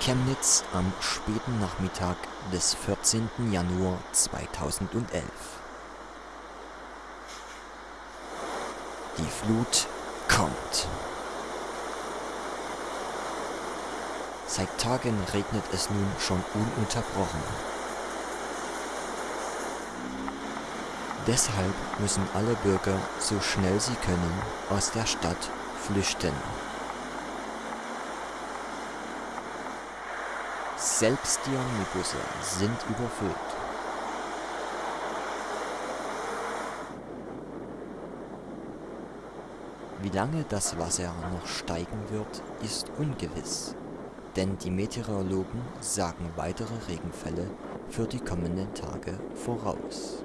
Chemnitz am späten Nachmittag des 14. Januar 2011 Die Flut kommt. Seit Tagen regnet es nun schon ununterbrochen. Deshalb müssen alle Bürger so schnell sie können aus der Stadt flüchten. Selbst die Omnibusse sind überfüllt. Wie lange das Wasser noch steigen wird, ist ungewiss, denn die Meteorologen sagen weitere Regenfälle für die kommenden Tage voraus.